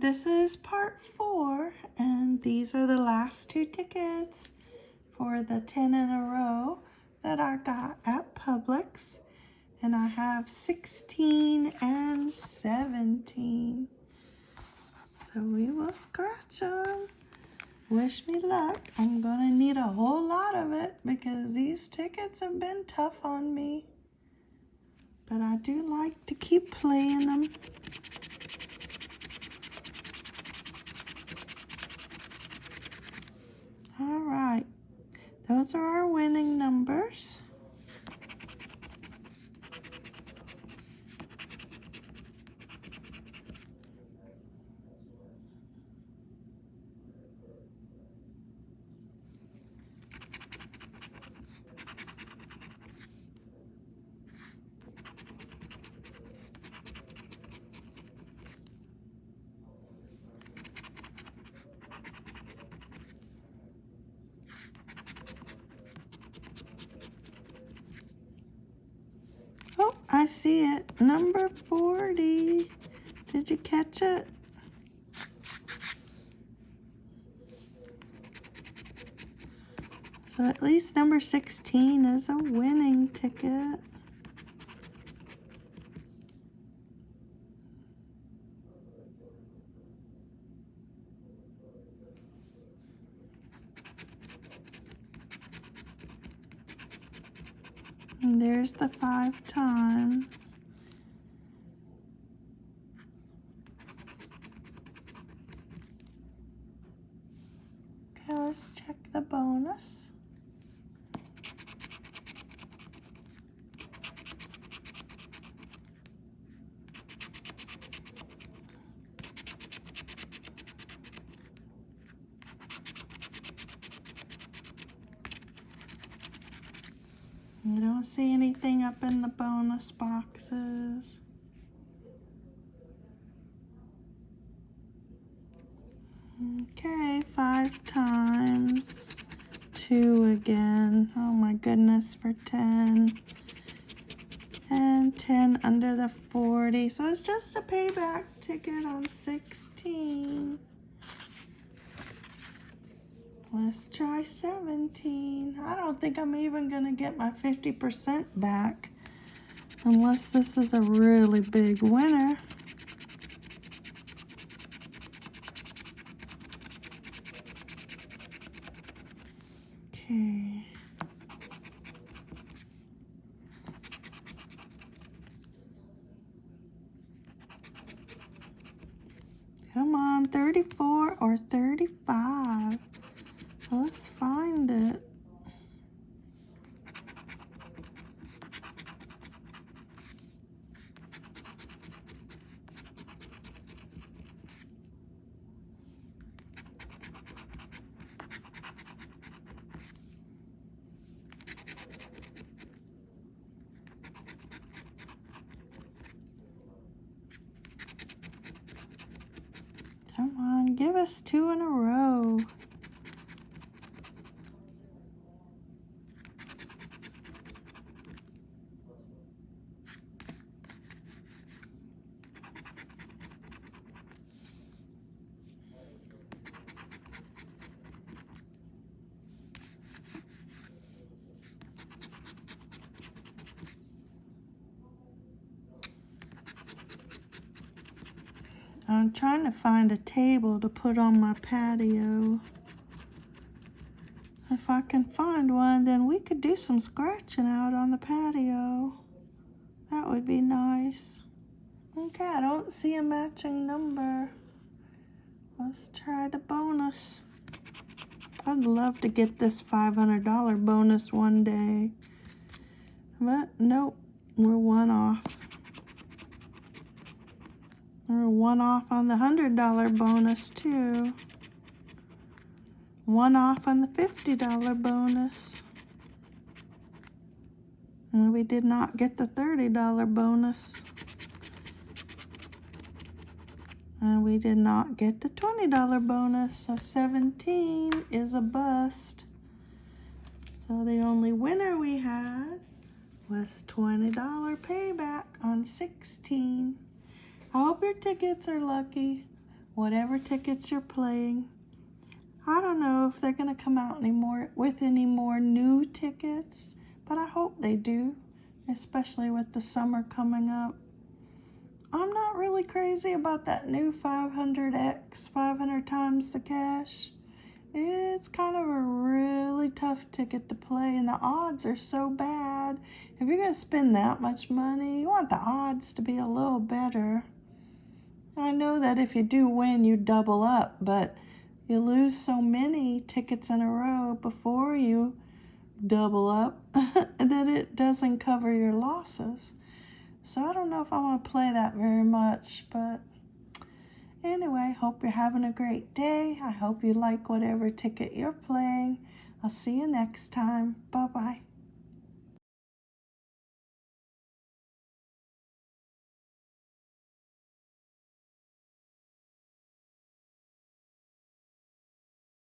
this is part four, and these are the last two tickets for the 10 in a row that I got at Publix. And I have 16 and 17. So we will scratch them. Wish me luck. I'm to need a whole lot of it because these tickets have been tough on me. But I do like to keep playing them. All right. Those are our winning numbers. Oh, I see it. Number 40. Did you catch it? So at least number 16 is a winning ticket. And there's the five times. Okay, let's check the bonus. I don't see anything up in the bonus boxes. Okay, five times. Two again. Oh my goodness, for 10. And 10 under the 40. So it's just a payback ticket on 16. Let's try 17. I don't think I'm even going to get my 50% back unless this is a really big winner. Okay. Come on, 34 or 35. Let's find it. Come on, give us two in a row. I'm trying to find a table to put on my patio. If I can find one, then we could do some scratching out on the patio. That would be nice. Okay, I don't see a matching number. Let's try the bonus. I'd love to get this $500 bonus one day. But nope, we're one off. We're one off on the $100 bonus too. One off on the $50 bonus. And we did not get the $30 bonus. And we did not get the $20 bonus, so 17 is a bust. So the only winner we had was $20 payback on 16. I hope your tickets are lucky. whatever tickets you're playing. I don't know if they're going to come out anymore with any more new tickets, but I hope they do, especially with the summer coming up. I'm not really crazy about that new 500X, 500 times the cash. It's kind of a really tough ticket to play, and the odds are so bad. If you're going to spend that much money, you want the odds to be a little better. I know that if you do win, you double up, but you lose so many tickets in a row before you double up that it doesn't cover your losses. So I don't know if I want to play that very much, but anyway, hope you're having a great day. I hope you like whatever ticket you're playing. I'll see you next time. Bye-bye.